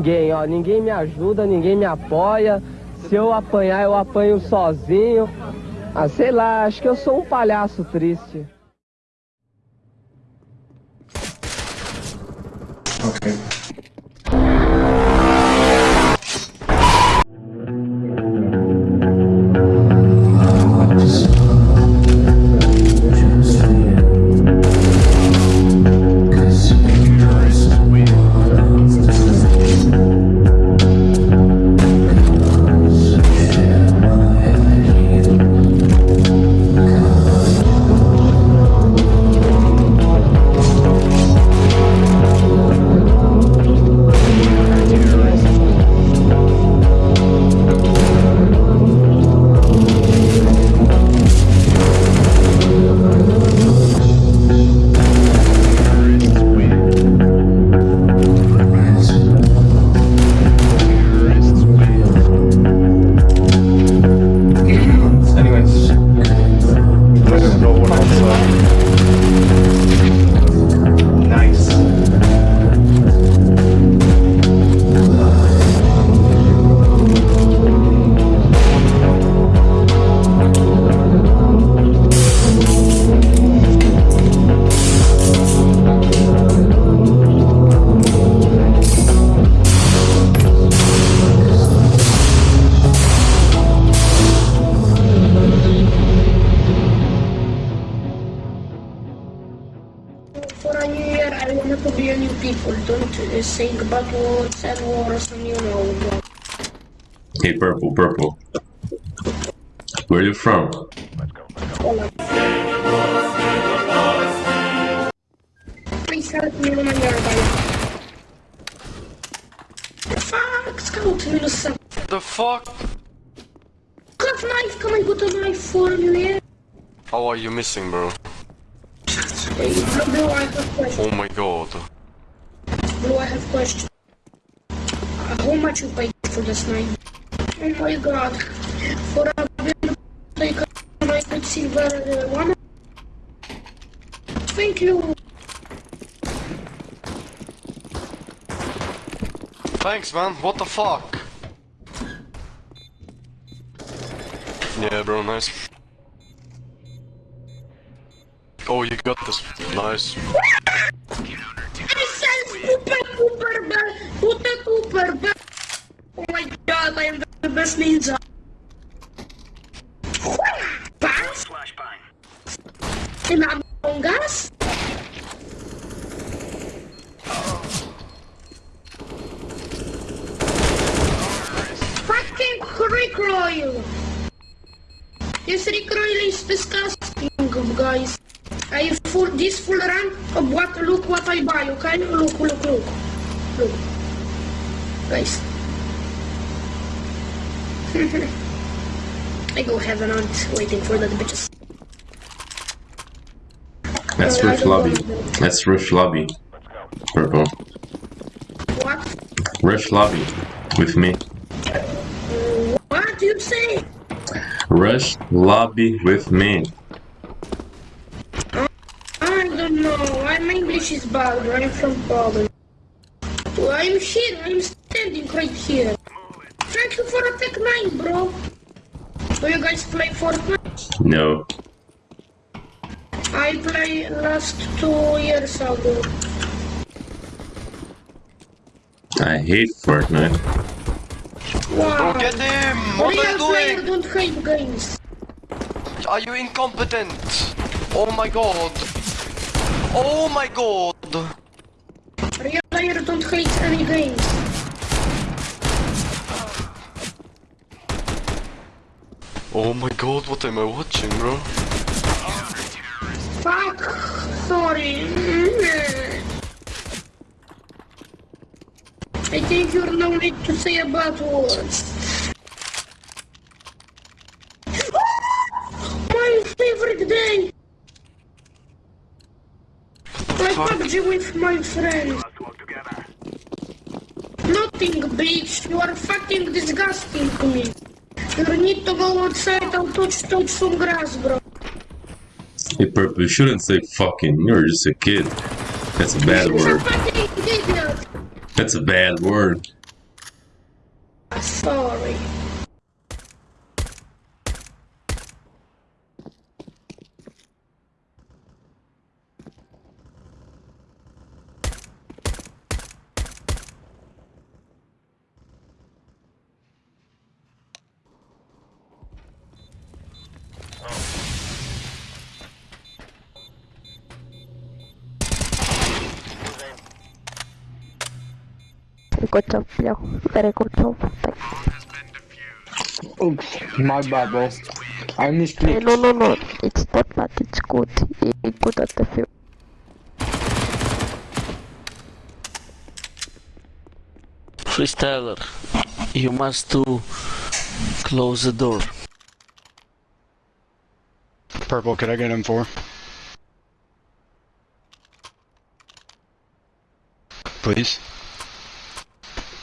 ninguém, ó. Ninguém me ajuda, ninguém me apoia. Se eu apanhar, eu apanho sozinho. Ah, sei lá, acho que eu sou um palhaço triste. Don't uh, think bad words and wars and you know. Hey, purple, purple. Where are you from? Hola. Please help me when I'm nearby. Fuck, scout, minus seven. The fuck? Got knife, can I put a knife for you, yeah? How are you missing, bro? Hey, bro, I. Oh my god. Bro, I have question. Uh, how much you paid for this knife? Oh my god. For a like knife with silver uh, one? Thank you. Thanks, man. What the fuck? Yeah, bro, nice. Oh, you got this. Nice. Super super. Oh my god, I am the best ninja. Pass? In Among Us? Fucking recoil! This recoil is disgusting, guys. I full this full run of what look what I buy, okay? Look, look, look. Look. Guys. I go heaven on waiting for the bitches. That's Uh, I Lobby. want them. That's Rift Lobby. Purple. What? Rift Lobby. With me. What do you say? Rush Lobby with me. I don't know. I'm English is bad. I'm from Poland. Well, I'm here. I'm standing right here. Thank you for a Tec-9, bro. Do you guys play Fortnite? No. I play last two years ago. I hate Fortnite. Wow. Bro, get him! What are Real you player doing? don't hate games. Are you incompetent? Oh my god. Oh my god. Real player don't hate any games. Oh my god, what am I watching, bro? Fuck. Sorry. I think you're no need to say a bad words. My favorite day. Play fuck? PUBG with my friend. Nothing, bitch. You are fucking disgusting to me. You need to go outside and touch, touch some grass, bro. Hey, Purple, you shouldn't say fucking. You're just a kid. That's a bad word. That's a bad word. sorry. Good job, yo. Very good job. Thank Oops, my bad, bro. I you. misclicked. No, no, no. It's not bad. It's good. It's good at the field. Freestyler, you must to close the door. Purple, could I get him for? Please.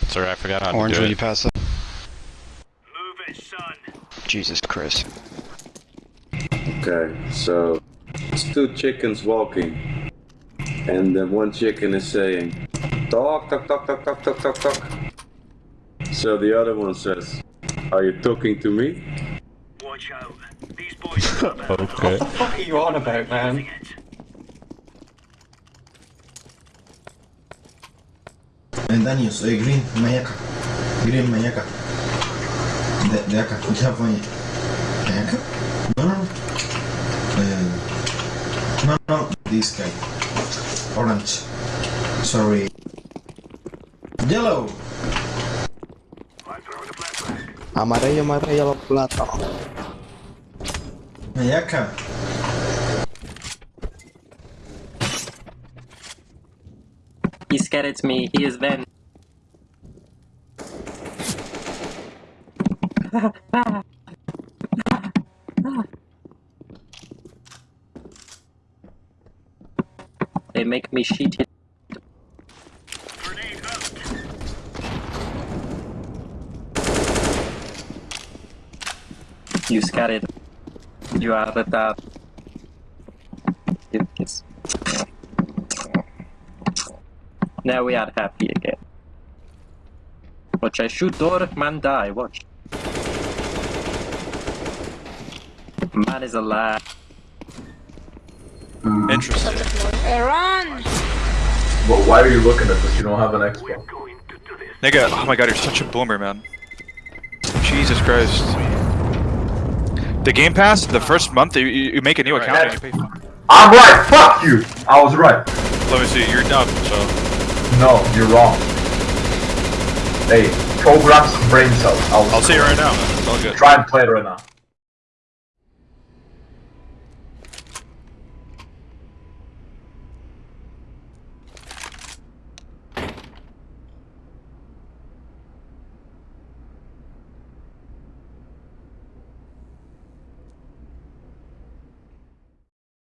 Sorry, I forgot how Orange, to do will it. you pass that? Move it, son. Jesus Christ. Okay, so it's two chickens walking, and then one chicken is saying, "Talk, talk, talk, talk, talk, talk, talk, talk." So the other one says, "Are you talking to me?" Watch out, these boys. okay. What the fuck are you on about, man? Eh, Daniel, soy Green, Mayaca. Green, Mayaca. De, de acá, California. Mayaca? No, no, no. Eh, no, no, this guy. Orange. Sorry. Yellow! Amarillo, amarillo, plata. Mayaca. He scared at me. He is Van. They make me shit. You scared. You are the top. It's... Now we are happy again. Watch, I shoot door, man die, watch. Man is alive. Hmm. Interesting. Run! But why are you looking at this? You don't have an Xbox. Nigga, oh my god, you're such a boomer, man. Jesus Christ. The Game Pass, the first month, you, you you make a new account and you pay. I'm right. Fuck you. I was right. Let me see, you're dumb, so. No, you're wrong. Hey, programs brain cells. I was I'll see you right now, man. It's all good. Try and play it right now.